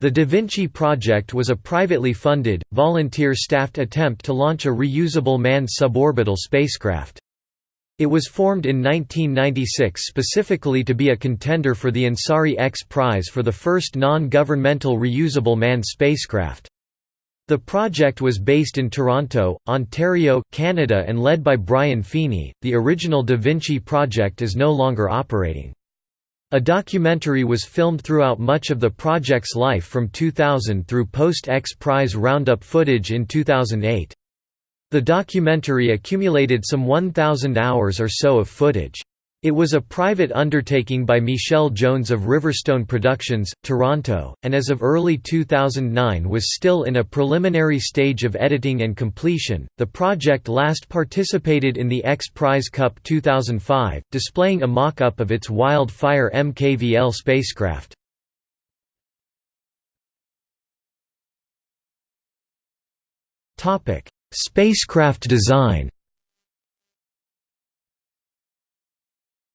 The Da Vinci project was a privately funded, volunteer-staffed attempt to launch a reusable manned suborbital spacecraft. It was formed in 1996 specifically to be a contender for the Ansari X Prize for the first non-governmental reusable manned spacecraft. The project was based in Toronto, Ontario, Canada and led by Brian Feeney. The original Da Vinci project is no longer operating. A documentary was filmed throughout much of the project's life from 2000 through post-X Prize roundup footage in 2008. The documentary accumulated some 1,000 hours or so of footage. It was a private undertaking by Michelle Jones of Riverstone Productions, Toronto, and as of early 2009 was still in a preliminary stage of editing and completion. The project last participated in the X Prize Cup 2005, displaying a mock up of its Wildfire MKVL spacecraft. Spacecraft design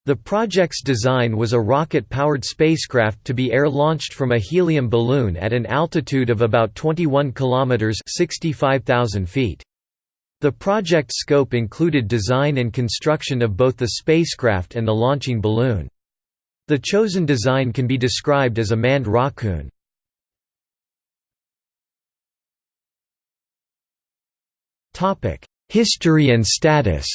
The project's design was a rocket-powered spacecraft to be air-launched from a helium balloon at an altitude of about 21 kilometers (65,000 feet). The project scope included design and construction of both the spacecraft and the launching balloon. The chosen design can be described as a manned rockoon. History and status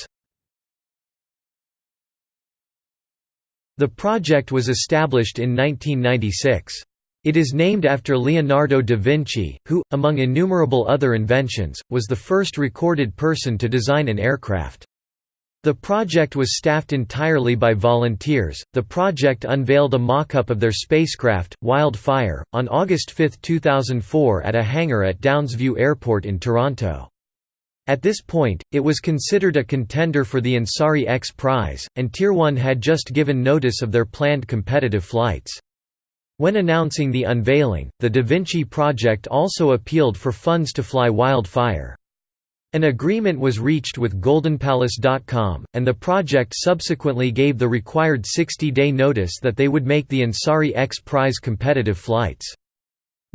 The project was established in 1996. It is named after Leonardo da Vinci, who, among innumerable other inventions, was the first recorded person to design an aircraft. The project was staffed entirely by volunteers. The project unveiled a mock up of their spacecraft, Wildfire, on August 5, 2004 at a hangar at Downsview Airport in Toronto. At this point, it was considered a contender for the Ansari X Prize, and Tier 1 had just given notice of their planned competitive flights. When announcing the unveiling, the Da Vinci Project also appealed for funds to fly Wildfire. An agreement was reached with GoldenPalace.com, and the project subsequently gave the required 60-day notice that they would make the Ansari X Prize competitive flights.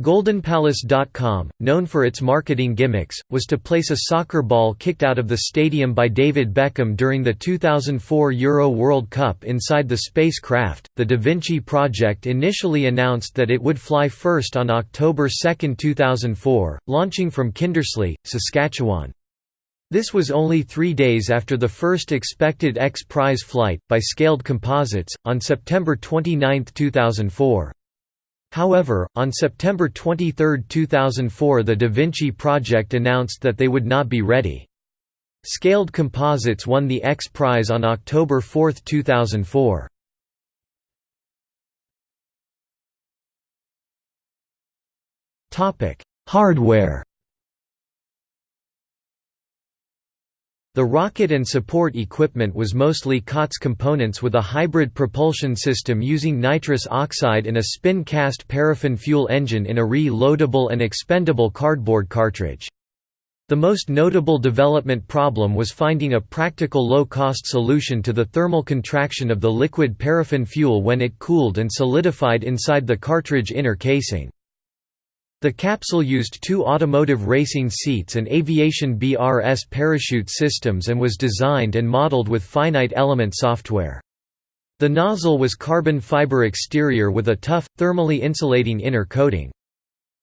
GoldenPalace.com, known for its marketing gimmicks, was to place a soccer ball kicked out of the stadium by David Beckham during the 2004 Euro World Cup inside the spacecraft. The Da Vinci project initially announced that it would fly first on October 2, 2004, launching from Kindersley, Saskatchewan. This was only three days after the first expected X Prize flight, by Scaled Composites, on September 29, 2004. However, on September 23, 2004 the Da Vinci project announced that they would not be ready. Scaled Composites won the X Prize on October 4, 2004. Hardware The rocket and support equipment was mostly COTS components with a hybrid propulsion system using nitrous oxide and a spin-cast paraffin fuel engine in a re-loadable and expendable cardboard cartridge. The most notable development problem was finding a practical low-cost solution to the thermal contraction of the liquid paraffin fuel when it cooled and solidified inside the cartridge inner casing. The capsule used two automotive racing seats and aviation BRS parachute systems and was designed and modeled with finite element software. The nozzle was carbon fiber exterior with a tough, thermally insulating inner coating.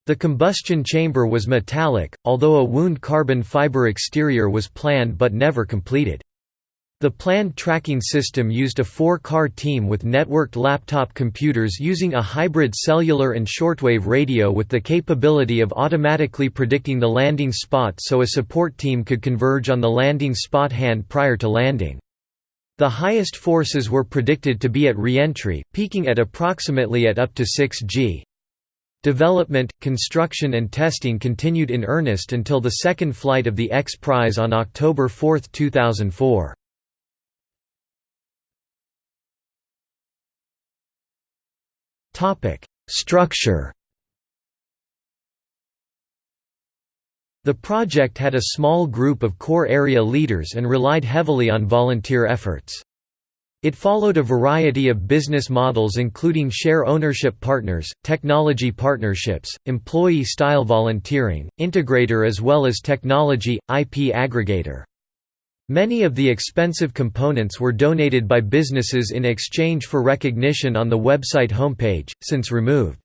The combustion chamber was metallic, although a wound carbon fiber exterior was planned but never completed. The planned tracking system used a four-car team with networked laptop computers using a hybrid cellular and shortwave radio with the capability of automatically predicting the landing spot so a support team could converge on the landing spot hand prior to landing. The highest forces were predicted to be at re-entry, peaking at approximately at up to 6 g. Development, construction and testing continued in earnest until the second flight of the X Prize on October 4, 2004. Topic: Structure. The project had a small group of core area leaders and relied heavily on volunteer efforts. It followed a variety of business models including share ownership partners, technology partnerships, employee-style volunteering, integrator as well as technology, IP aggregator. Many of the expensive components were donated by businesses in exchange for recognition on the website homepage, since removed.